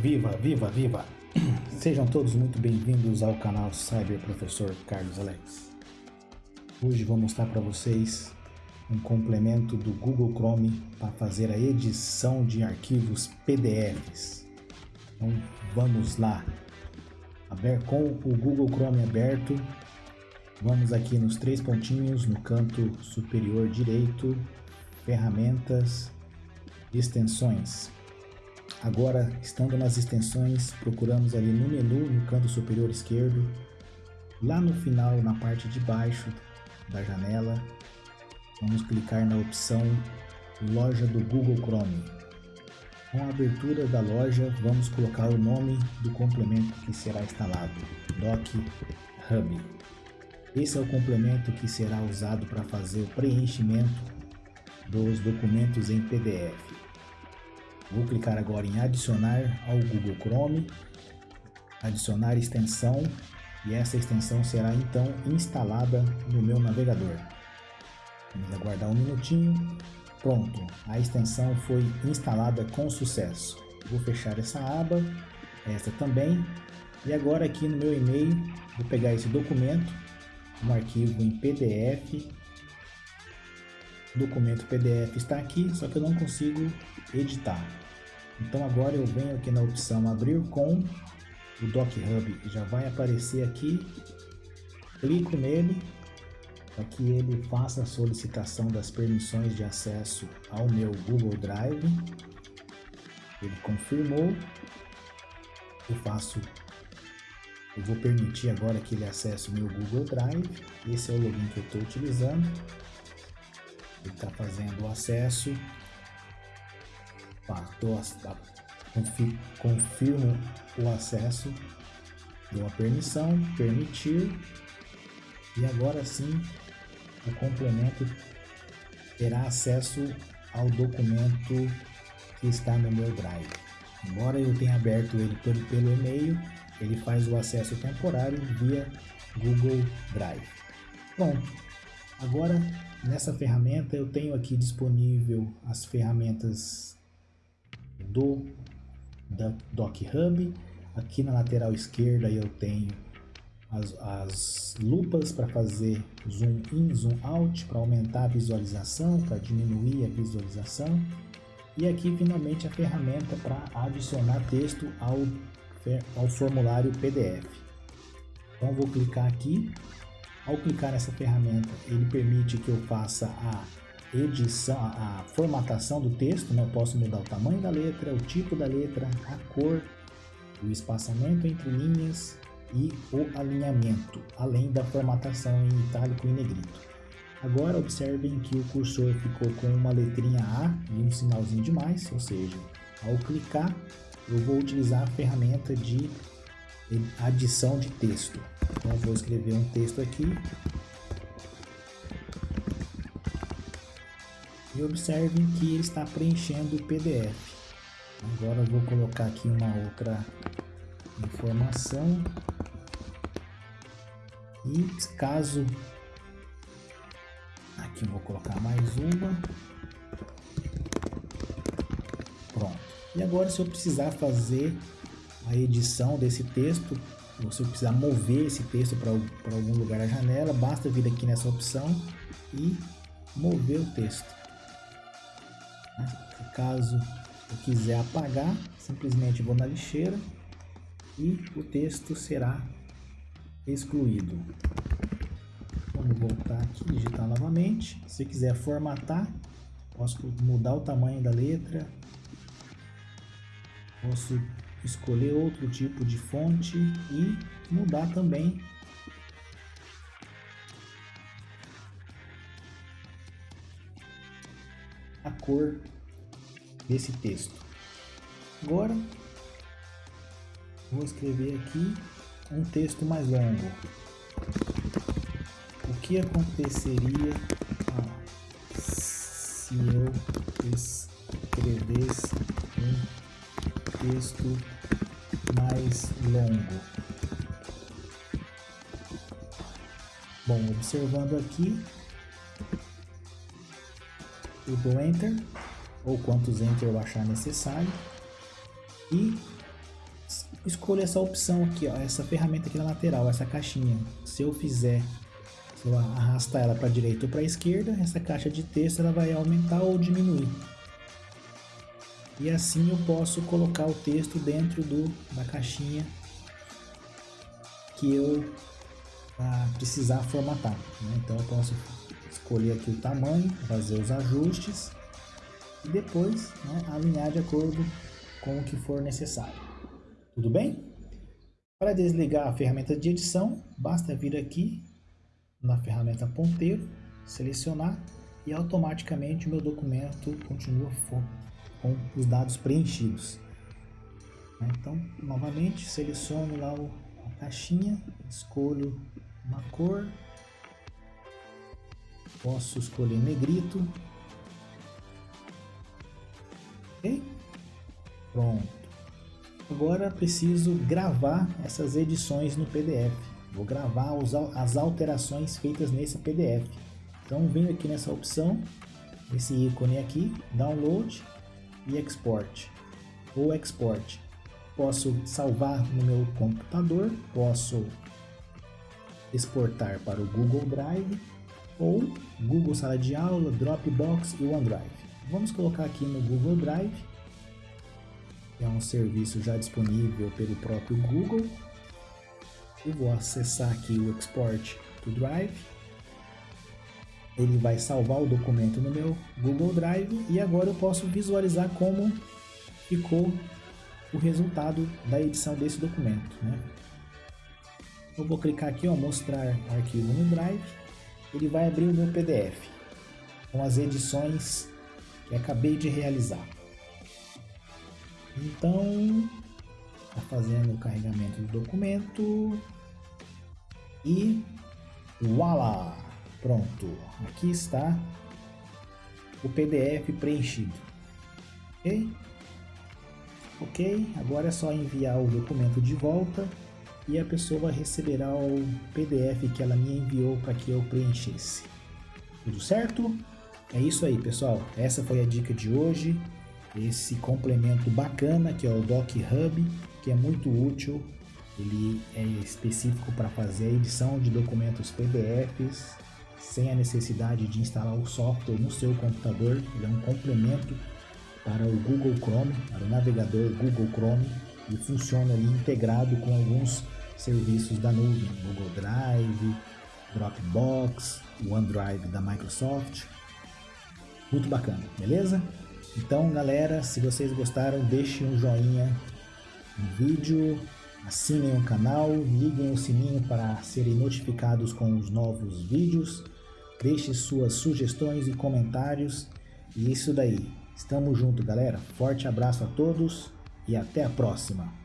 Viva, viva, viva! Sejam todos muito bem-vindos ao canal Cyber Professor Carlos Alex. Hoje vou mostrar para vocês um complemento do Google Chrome para fazer a edição de arquivos PDFs. Então vamos lá. Com o Google Chrome aberto, vamos aqui nos três pontinhos no canto superior direito, ferramentas, extensões. Agora, estando nas extensões, procuramos ali no menu, no canto superior esquerdo, lá no final, na parte de baixo da janela, vamos clicar na opção Loja do Google Chrome. Com a abertura da loja, vamos colocar o nome do complemento que será instalado, Doc Hub. Esse é o complemento que será usado para fazer o preenchimento dos documentos em PDF. Vou clicar agora em adicionar ao Google Chrome, adicionar extensão e essa extensão será então instalada no meu navegador. Vamos aguardar um minutinho. Pronto, a extensão foi instalada com sucesso. Vou fechar essa aba, essa também. E agora aqui no meu e-mail, vou pegar esse documento, um arquivo em PDF. Documento PDF está aqui, só que eu não consigo editar. Então agora eu venho aqui na opção abrir com o Doc Hub já vai aparecer aqui, clico nele para que ele faça a solicitação das permissões de acesso ao meu Google Drive. Ele confirmou, eu faço, eu vou permitir agora que ele acesse o meu Google Drive. Esse é o login que eu estou utilizando. Ele está fazendo o acesso confirmo o acesso, dou a permissão, permitir e agora sim o complemento terá acesso ao documento que está no meu Drive. Embora eu tenha aberto ele pelo, pelo e-mail, ele faz o acesso temporário via Google Drive. Pronto. Agora nessa ferramenta eu tenho aqui disponível as ferramentas do da Doc Hub. Aqui na lateral esquerda eu tenho as, as lupas para fazer zoom in, zoom out, para aumentar a visualização, para diminuir a visualização. E aqui finalmente a ferramenta para adicionar texto ao, ao formulário PDF. Então vou clicar aqui. Ao clicar nessa ferramenta, ele permite que eu faça a edição, a formatação do texto, né? eu posso mudar o tamanho da letra, o tipo da letra, a cor, o espaçamento entre linhas e o alinhamento, além da formatação em itálico e negrito. Agora observem que o cursor ficou com uma letrinha A e um sinalzinho de mais, ou seja, ao clicar eu vou utilizar a ferramenta de adição de texto. Então vou escrever um texto aqui e observem que ele está preenchendo o PDF. Agora eu vou colocar aqui uma outra informação e caso aqui vou colocar mais uma pronto e agora se eu precisar fazer a edição desse texto eu precisar mover esse texto para algum lugar da janela basta vir aqui nessa opção e mover o texto Caso eu quiser apagar, simplesmente vou na lixeira e o texto será excluído. Vamos voltar aqui, digitar novamente. Se quiser formatar, posso mudar o tamanho da letra, posso escolher outro tipo de fonte e mudar também a cor desse texto. Agora, vou escrever aqui um texto mais longo. O que aconteceria ah, se eu escrevesse um texto mais longo? Bom, observando aqui, eu dou Enter ou quantos enter eu achar necessário e escolho essa opção aqui, ó, essa ferramenta aqui na lateral, essa caixinha. Se eu fizer, se eu arrastar ela para direita ou para esquerda, essa caixa de texto ela vai aumentar ou diminuir. E assim eu posso colocar o texto dentro do, da caixinha que eu ah, precisar formatar. Né? Então eu posso escolher aqui o tamanho, fazer os ajustes e depois né, alinhar de acordo com o que for necessário. Tudo bem? Para desligar a ferramenta de edição, basta vir aqui na ferramenta ponteiro, selecionar e automaticamente o meu documento continua com os dados preenchidos. Então, novamente, seleciono lá a caixinha, escolho uma cor, posso escolher negrito, ok? Pronto. Agora preciso gravar essas edições no PDF. Vou gravar as alterações feitas nesse PDF. Então venho aqui nessa opção, esse ícone aqui, Download e Export ou Export. Posso salvar no meu computador, posso exportar para o Google Drive ou Google Sala de Aula, Dropbox e OneDrive. Vamos colocar aqui no Google Drive, é um serviço já disponível pelo próprio Google. Eu vou acessar aqui o Export to Drive. Ele vai salvar o documento no meu Google Drive e agora eu posso visualizar como ficou o resultado da edição desse documento. Né? Eu vou clicar aqui, ó, mostrar arquivo no Drive. Ele vai abrir o meu PDF com as edições que acabei de realizar. Então, está fazendo o carregamento do documento e voilá! Pronto, aqui está o PDF preenchido. Ok? Ok, agora é só enviar o documento de volta e a pessoa receberá o PDF que ela me enviou para que eu preenchesse. Tudo certo? É isso aí, pessoal. Essa foi a dica de hoje. Esse complemento bacana que é o Doc Hub, que é muito útil. Ele é específico para fazer a edição de documentos PDFs sem a necessidade de instalar o software no seu computador. Ele é um complemento para o Google Chrome, para o navegador Google Chrome e funciona ali integrado com alguns serviços da nuvem, Google Drive, Dropbox, OneDrive da Microsoft. Muito bacana, beleza? Então, galera, se vocês gostaram, deixem um joinha no vídeo, assinem o canal, liguem o sininho para serem notificados com os novos vídeos, deixe suas sugestões e comentários. E isso daí. Estamos juntos, galera. Forte abraço a todos e até a próxima.